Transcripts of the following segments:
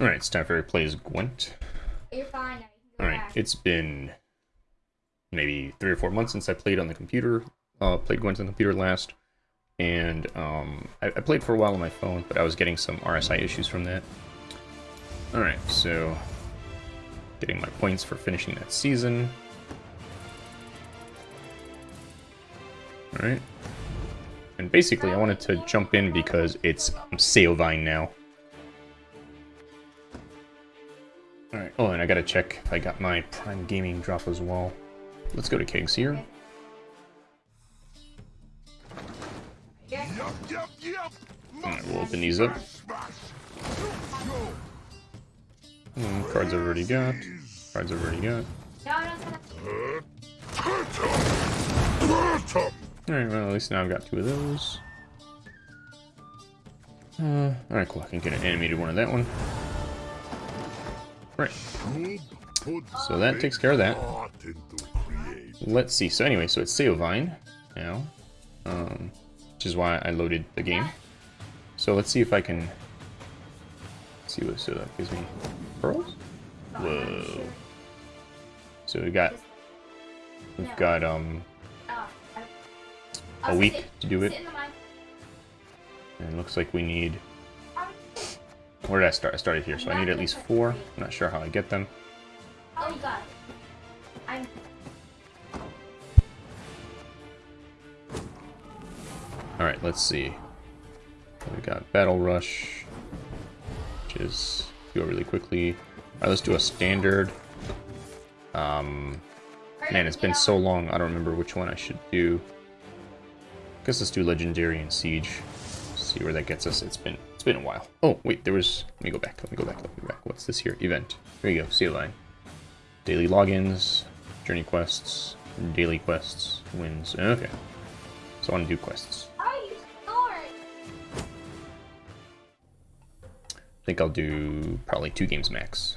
Alright, it's time for plays Gwent. You're fine now. You can go Alright, it's been maybe three or four months since I played on the computer, uh, played Gwent on the computer last. And um, I, I played for a while on my phone, but I was getting some RSI issues from that. Alright, so getting my points for finishing that season. Alright. And basically, I wanted to jump in because it's um, Saovine now. Alright, oh, and I gotta check if I got my Prime Gaming drop as well. Let's go to Kegs here. Yeah. Yup, yup, yup. Alright, we'll open these up. Smash. Hmm, cards I've already got. Cards I've already got. Alright, well, at least now I've got two of those. Uh, alright, cool. I can get an animated one of that one. Right, so that takes care of that. Let's see. So anyway, so it's Saovine now, um, which is why I loaded the game. So let's see if I can see what so that gives me pearls. Whoa. So we got we've got um a week to do it, and it looks like we need. Where did I start? I started here, so I need at least four. I'm not sure how I get them. Oh, it. I'm. All right, let's see. We got Battle Rush, which is go really quickly. All right, let's do a standard. Um, man, it's been so long. I don't remember which one I should do. Guess let's do Legendary and Siege. See where that gets us. It's been it's been a while. Oh wait, there was. Let me go back. Let me go back. Let me go back. What's this here? Event. There you go. See line. Daily logins, journey quests, daily quests, wins. Okay. So I want to do quests. Are you snoring? I think I'll do probably two games max.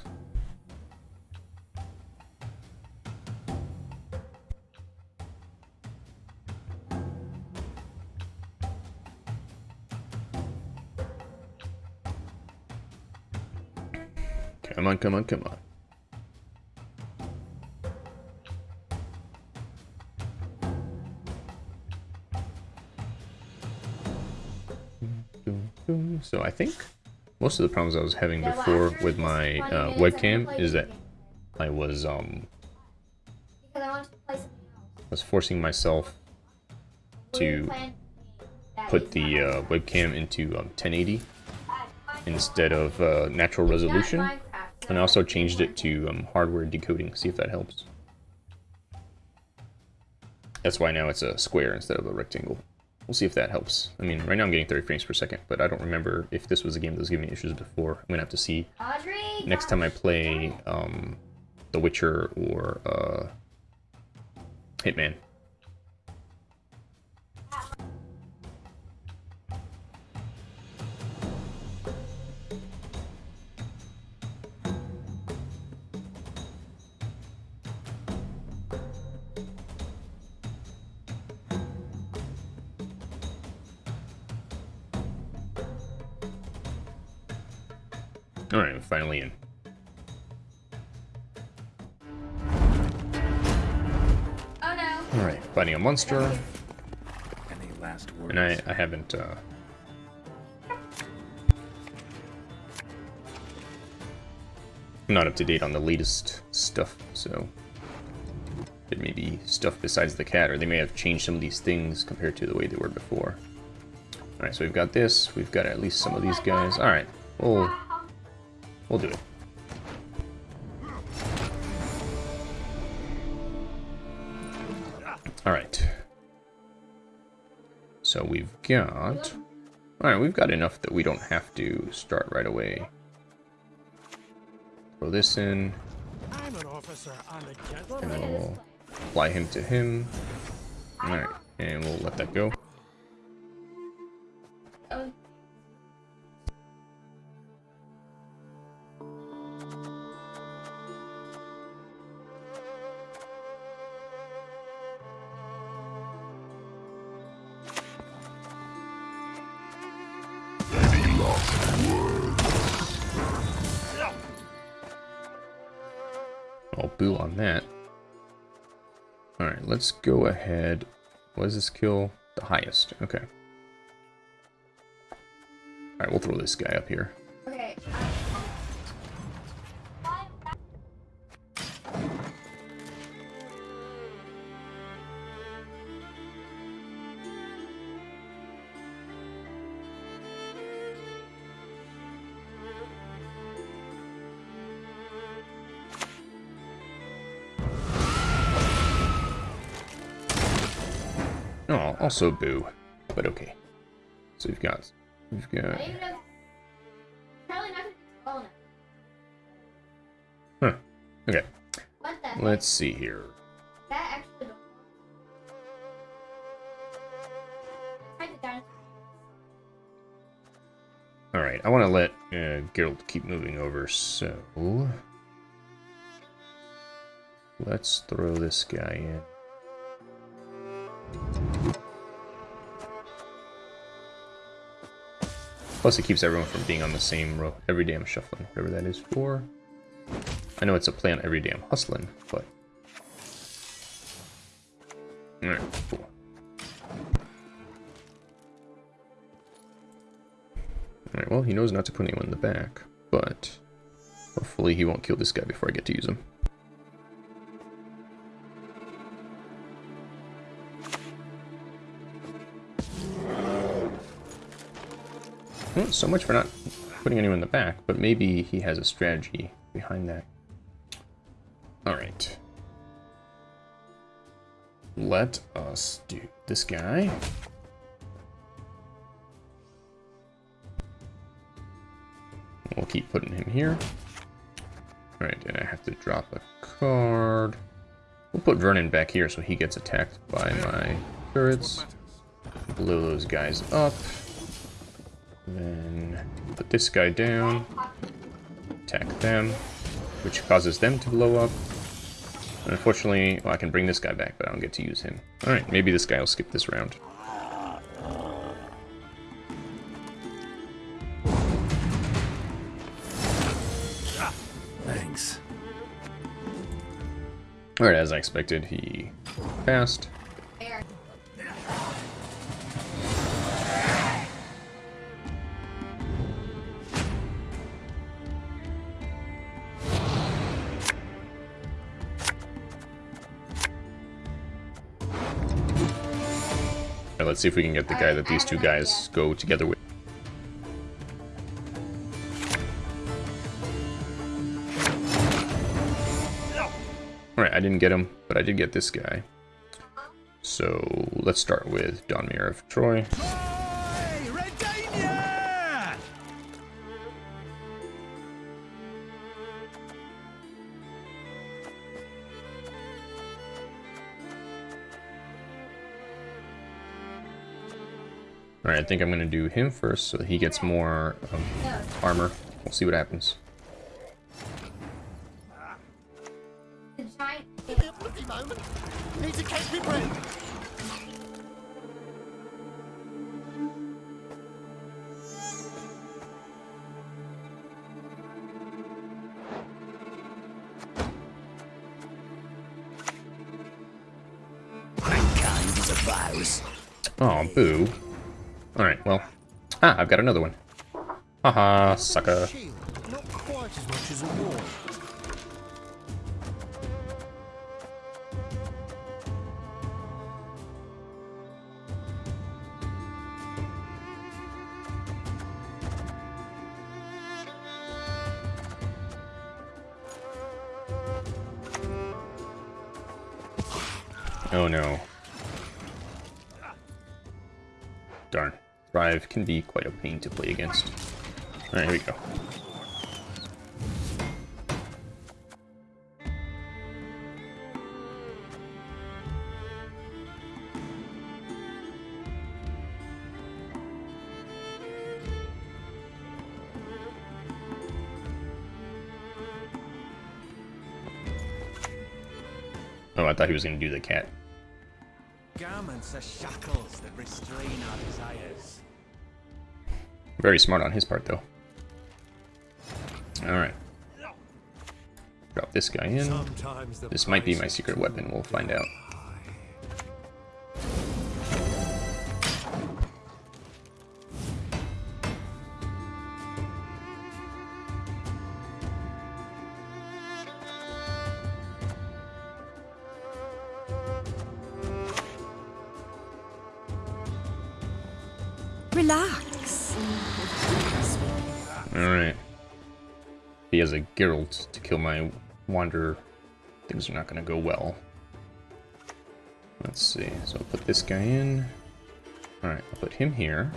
Come on, come on, come on. So I think most of the problems I was having before with my uh, minutes, I'm gonna webcam is that I was um I want to play something else. was forcing myself to put the uh, webcam into um, 1080 I- I- instead of uh, natural resolution, and I also changed it to um, hardware decoding. See if that helps. That's why now it's a square instead of a rectangle. We'll see if that helps. I mean, right now I'm getting 30 frames per second, but I don't remember if this was a game that was giving me issues before. I'm gonna have to see Audrey, next time I play um, The Witcher or uh, Hitman. Monster. And I, I haven't, uh... I'm not up to date on the latest stuff, so... It may be stuff besides the cat, or they may have changed some of these things compared to the way they were before. Alright, so we've got this, we've got at least some of these guys. Alright, we'll, we'll do it. Got... Alright, we've got enough that we don't have to start right away. Throw this in, I'm an officer and a and then we'll apply him to him. Alright, and we'll let that go. I'll boo on that. Alright, let's go ahead. What is this kill? The highest. Okay. Alright, we'll throw this guy up here. Also boo. But okay. So we've got we've got didn't even know. Probably not. Oh. Huh. Okay. What the? heck? Let's see here. That actually. Try the dinosaur. Alright, I want to let uh, Geralt keep moving over, so... Let's throw this guy in. Plus it keeps everyone from being on the same row. Every damn shuffling, whatever that is for. I know it's a play on every damn hustling, but... Alright, cool. Alright, well, he knows not to put anyone in the back, but hopefully he won't kill this guy before I get to use him. So much for not putting anyone in the back, but maybe he has a strategy behind that. Alright. Let us do this guy. We'll keep putting him here. Alright, and I have to drop a card. We'll put Vernon back here so he gets attacked by my turrets. Blow those guys up. Put this guy down. Attack them, which causes them to blow up. And unfortunately, well, I can bring this guy back, but I don't get to use him. Alright, maybe this guy will skip this round. Thanks. Alright, as I expected, he passed. See if we can get the guy that these two guys go together with. Alright, I didn't get him, but I did get this guy. So let's start with Don Donimir of Troy. Alright, I think I'm gonna do him first so that he gets more um, armor. We'll see what happens. To. Oh, boo. Alright, well. Ah, I've got another one. Haha, sucker. Can be quite a pain to play against. Alright, here we go. Oh, I thought he was going to do the cat. Garments are shackles that restrain our desires. Very smart on his part, though. Alright. Drop this guy in. This might be my secret weapon, we'll find out. Geralt to kill my Wanderer. Things are not going to go well. Let's see. So I'll put this guy in. Alright, I'll put him here.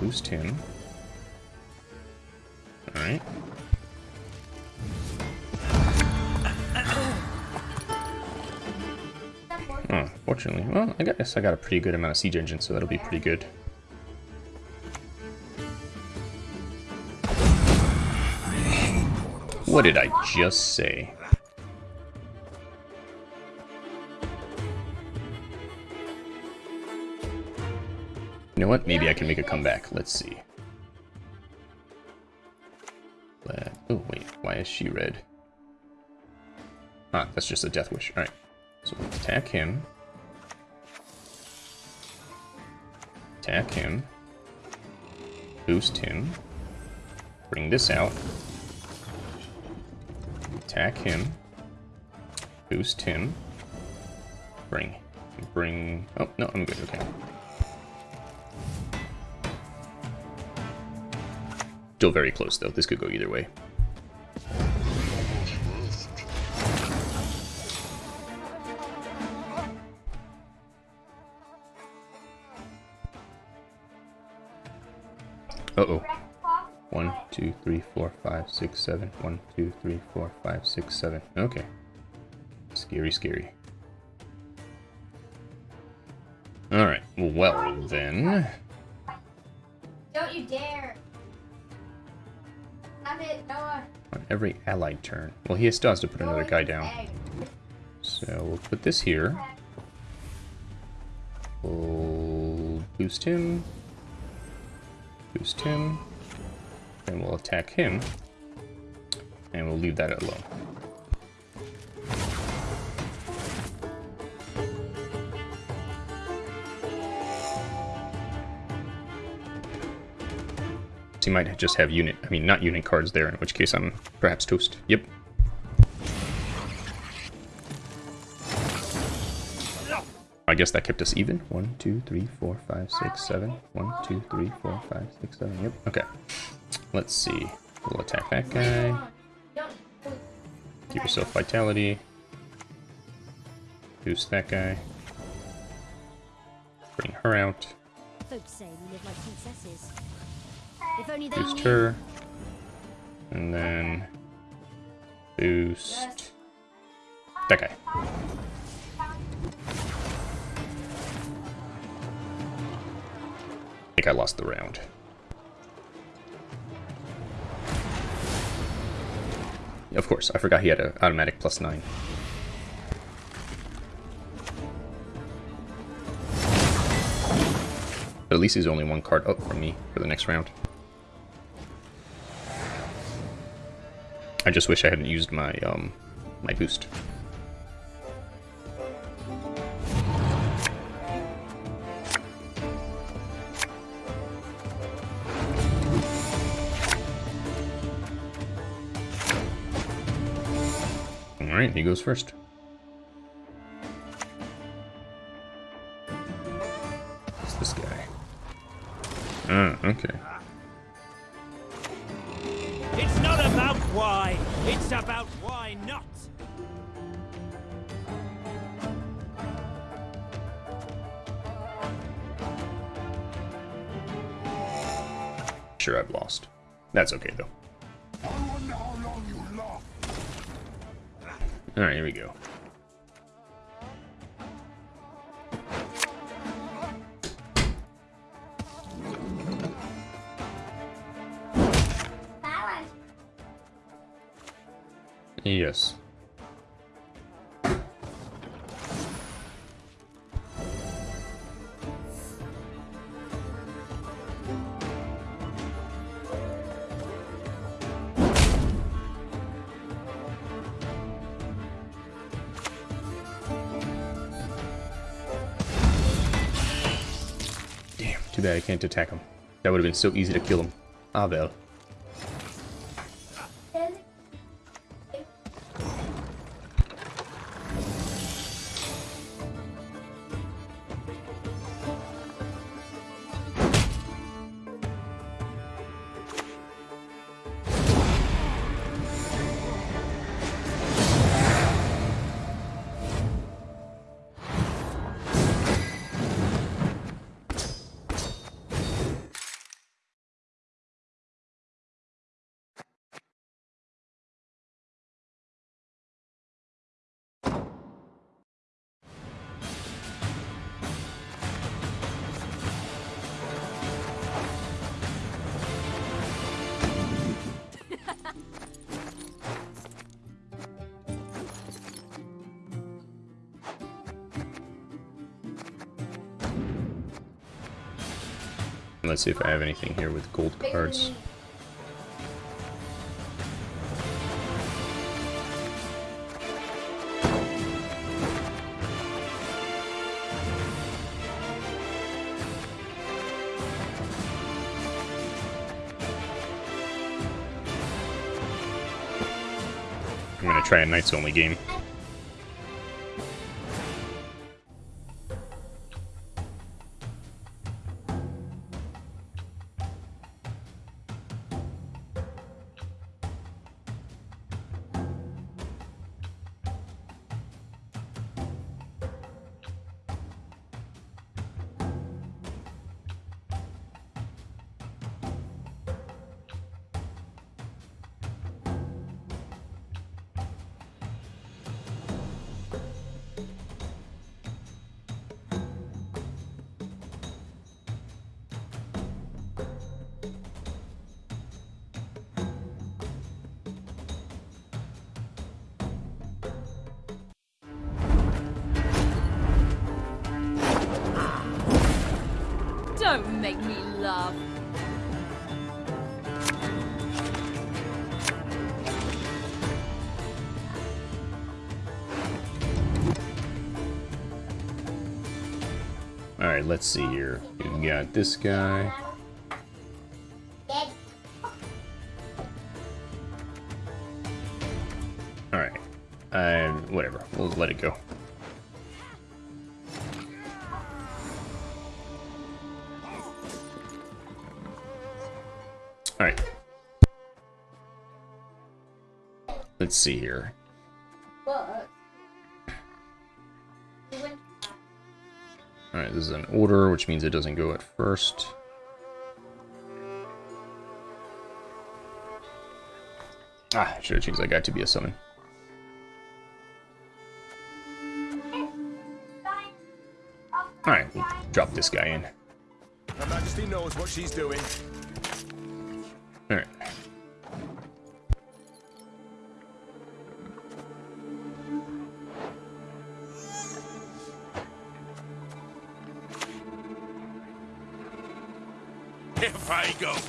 Boost him. Alright. Oh, fortunately. Well, I guess I got a pretty good amount of siege engine, so that'll be pretty good. What did I just say? You know what? Maybe I can make a comeback. Let's see. But, oh, wait. Why is she red? Ah, that's just a death wish. Alright. So we'll attack him. Attack him. Boost him. Bring this out. Attack him. Boost him. Bring. Bring. Oh, no, I'm good. Okay. Still very close, though. This could go either way. Uh-oh. One, two, three, four, five, six, seven. One, two, three, four, five, six, seven. Okay. Scary, scary. Alright, well then. Don't you dare. Have it, Noah. On every allied turn. Well, he still has to put another guy down. So we'll put this here. We'll boost him. Boost him. And we'll attack him. And we'll leave that alone. He might just have unit, I mean, not unit cards there, in which case I'm perhaps toast. Yep. I guess that kept us even. One, two, three, four, five, six, seven. One, two, three, four, five, six, seven. Yep. Okay. Let's see. We'll attack that guy. Give yourself vitality. Boost that guy. Bring her out. Folks say we live like princesses. If only they Boost her. And then boost that guy. I think I lost the round. Of course, I forgot he had an automatic plus nine. But at least he's only one card up from me for the next round. I just wish I hadn't used my um my boost. Alright, he goes first. Who's this guy? Ah, okay. It's not about why, it's about why not. Sure, I've lost. That's okay, though. Alright, here we go. Yes. Bad I can't attack him. That would have been so easy to kill him. Ah, well. Let's see if I have anything here with gold cards. I'm gonna try a Knights only game. Make me laugh. Alright, let's see here. We've got this guy. Alright. Uh, whatever. We'll let it go. Let's see here. Alright, this is an order, which means it doesn't go at first. Ah, I should have changed that guy to be a summon. Alright, we'll drop this guy in. Her Majesty knows what she's doing.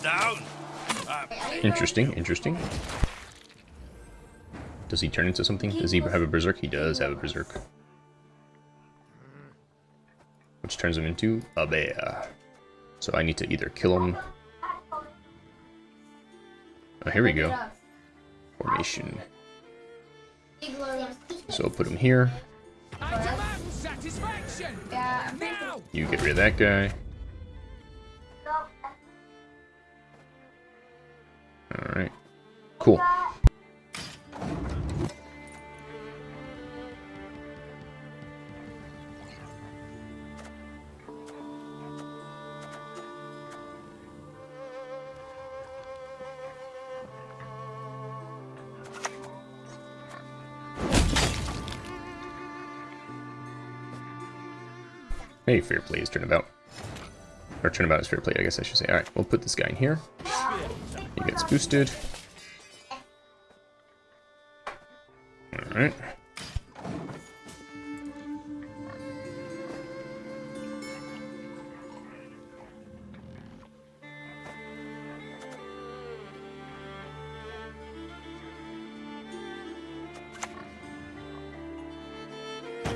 I go down, Interesting, interesting. Does he turn into something? Does he have a berserk? He does have a berserk. Which turns him into a bear. So I need to either kill him. Oh, here we go. Formation. So I'll put him here. I demand satisfaction! Yeah, I'm pretty Now! You get rid of that guy. Alright. Cool. Hey, fair play is turnabout. Or turnabout is fair play, I guess I should say. Alright, we'll put this guy in here. He gets boosted. Alright.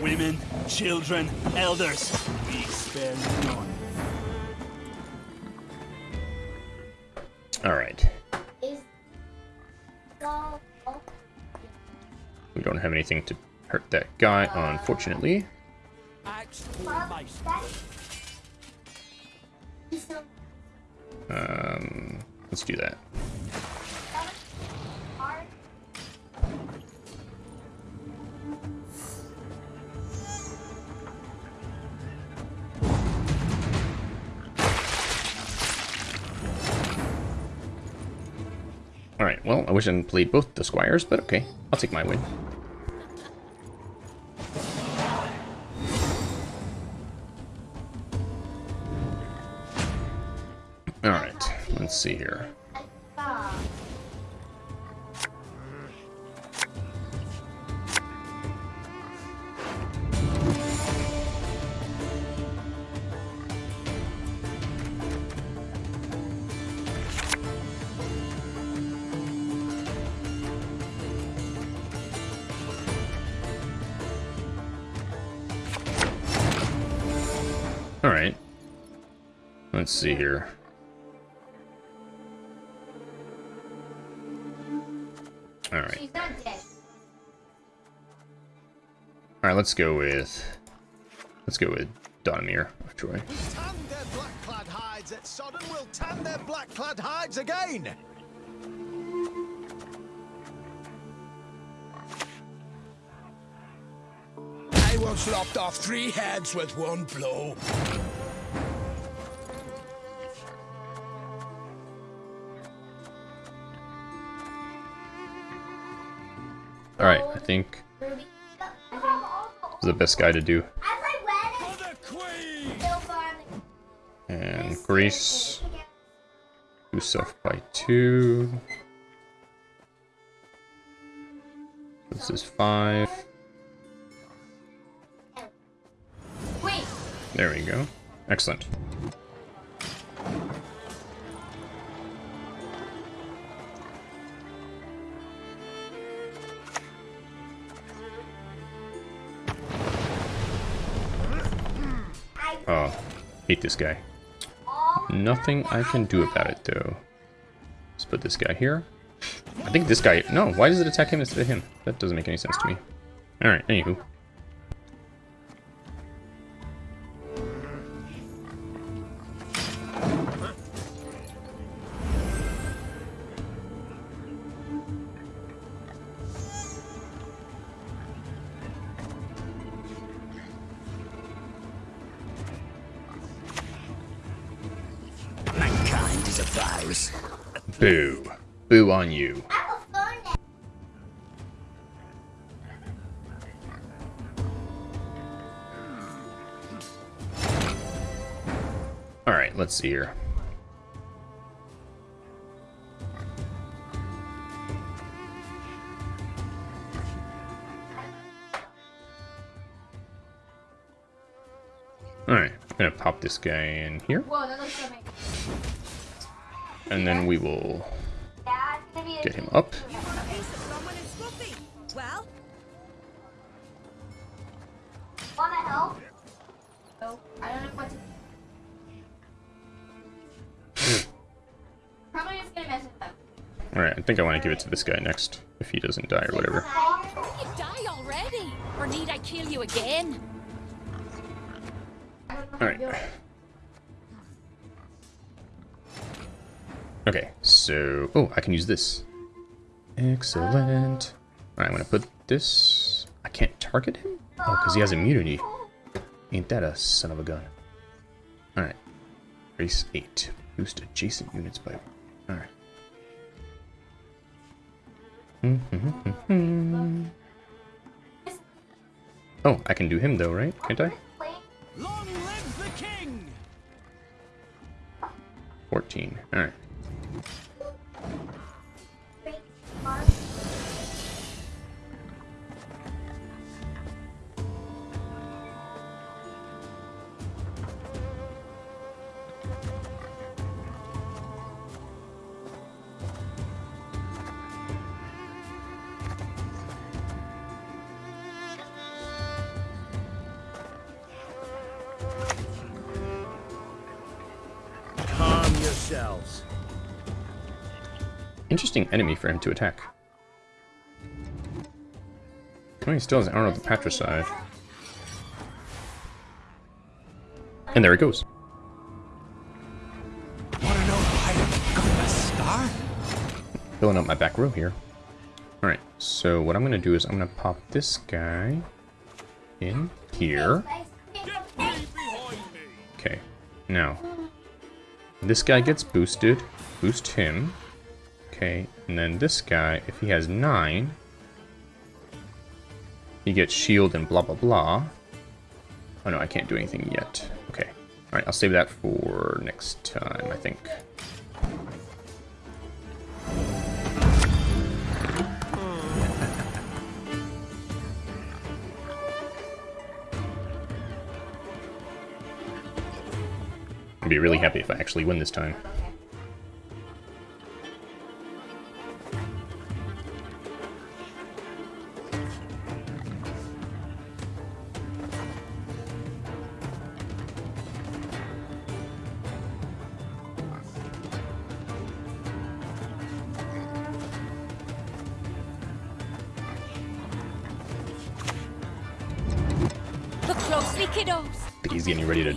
Women, children, elders, we spare none. Anything to hurt that guy, unfortunately. Um, let's do that. Alright, well, I wish I hadn't played both the squires, but okay. I'll take my win. Alright, let's see here. Alright. Let's see here. Alright. She's not dead. Alright, let's go with... Let's go with Donimir of Troy. Will tan their black-clad hides again. I once lopped off three heads with one blow. Think is the best guy to do. And Grace, do self by two. This is five. There we go. Excellent. Oh, hate this guy. Nothing I can do about it, though. Let's put this guy here. I think this guy... No, why does it attack him instead of him? That doesn't make any sense to me. Alright, anywho. Boo. On you. I will phone it. Alright, let's see here. Alright, I'm gonna pop this guy in here, Whoa, that looks so and then we will get him up. Alright, I think I want to give it to this guy next, if he doesn't die or whatever. You die already? Or need I kill you again? Alright. Okay, so... Oh, I can use this. Excellent. Alright, I'm gonna put this... I can't target him? Oh, because he has immunity. Ain't that a son of a gun. Alright. Race 8. Boost adjacent units by... Alright. oh, I can do him though, right? Can't I? Long live the king! 14. Alright. Yourselves. Interesting enemy for him to attack. Oh, he still has an Arrow of the Patricide. And there it goes. Wanna know why I got the star? Filling up my back row here. Alright, so what I'm gonna do is I'm gonna pop this guy in here. Okay, now this guy gets boosted. Boost him. Okay, and then this guy, if he has nine, he gets shield and blah blah blah. Oh no, I can't do anything yet. Okay. Alright, I'll save that for next time, I think. I'd be really happy if I actually win this time.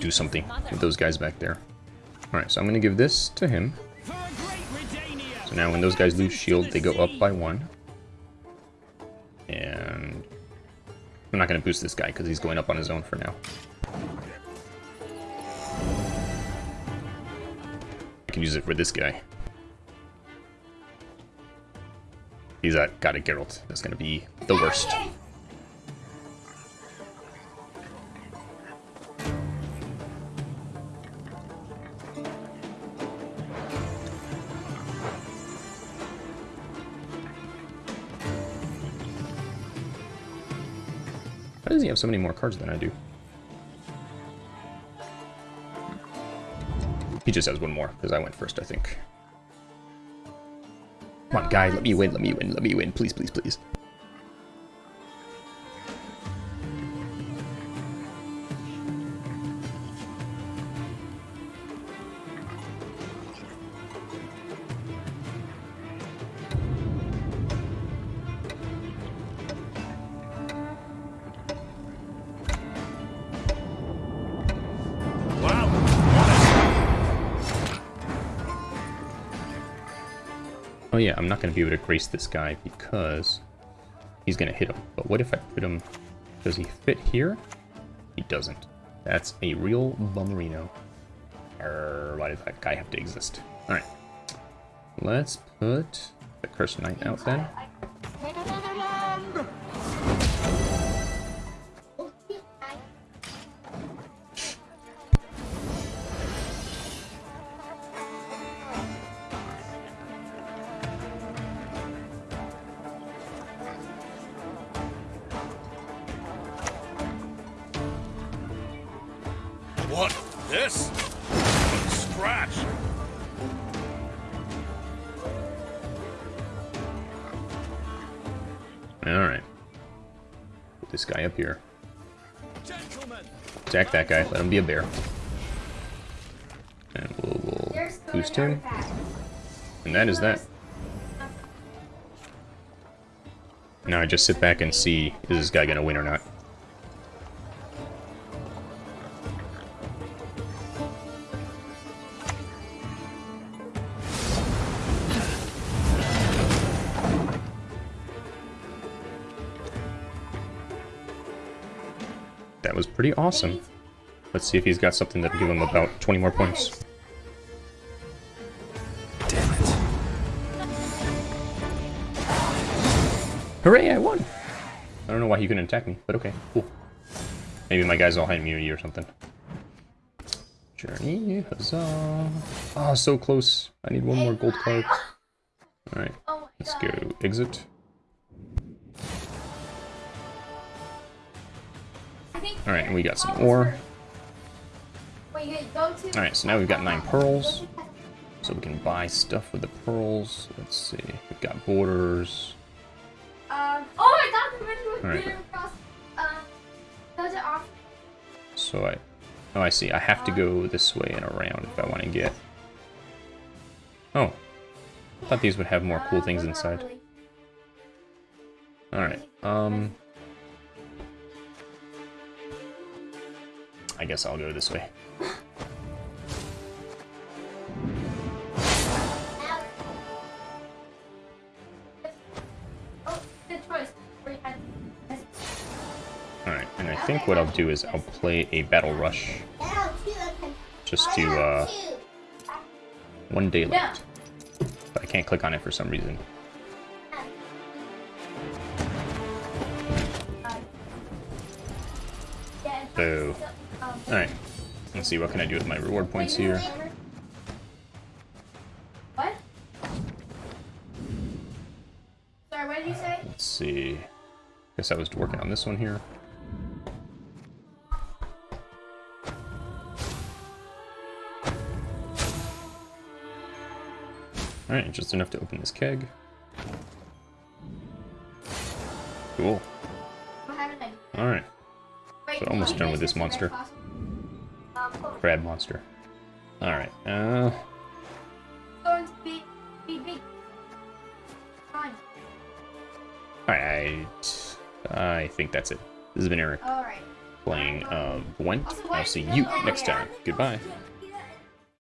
Do something with those guys back there. Alright, so I'm going to give this to him. So now when those guys lose shield, they go up by one. And I'm not going to boost this guy because he's going up on his own for now. I can use it for this guy. He's uh, got a Geralt. That's going to be the worst. Have so many more cards than I do? He just has one more, because I went first, I think. Come on, guy, let me win, let me win, let me win, please, please, please. Oh yeah, I'm not going to be able to grace this guy because he's going to hit him. But what if I put him... Does he fit here? He doesn't. That's a real bummerino. Or why does that guy have to exist? Alright. Let's put the Cursed Knight out then. Alright. Put this guy up here. Gentlemen, Attack that guy. Let him be a bear. And we'll, we'll boost him. And that is that. Now I just sit back and see, is this guy gonna win or not? Pretty awesome. Let's see if he's got something that'll give him about 20 more points. Damn it. Hooray, I won! I don't know why he couldn't attack me, but okay, cool. Maybe my guy's all high immunity or something. Journey, huzzah. Oh, so close. I need one more gold card. Alright, let's go exit. Alright, and we got some ore. Wait, you go to. Alright, so now we've got nine pearls. So we can buy stuff with the pearls. Let's see. We've got borders. Um. Oh my God! The red Alright. one across. Does it off? So I... Oh, I see. I have to go this way and around if I want to get... Oh. I thought these would have more cool Uh, things inside. Alright, um... I guess I'll go this way. Oh, good choice. Where you had- Alright, and I think what I'll do is I'll play a Battle Rush just to, uh, one day left. But I can't click on it for some reason. So, um, alright. Let's see, what can I do with my reward points here? What? Sorry, what did you say? Let's see. Guess I was working on this one here. Alright, just enough to open this keg. Cool. What happened then? Alright, So almost done with this monster. Crab monster. Alright, uh, going to be, be big. Fine. alright. I think that's it. This has been Eric playing uh, Gwent. I'll see you next time. Goodbye.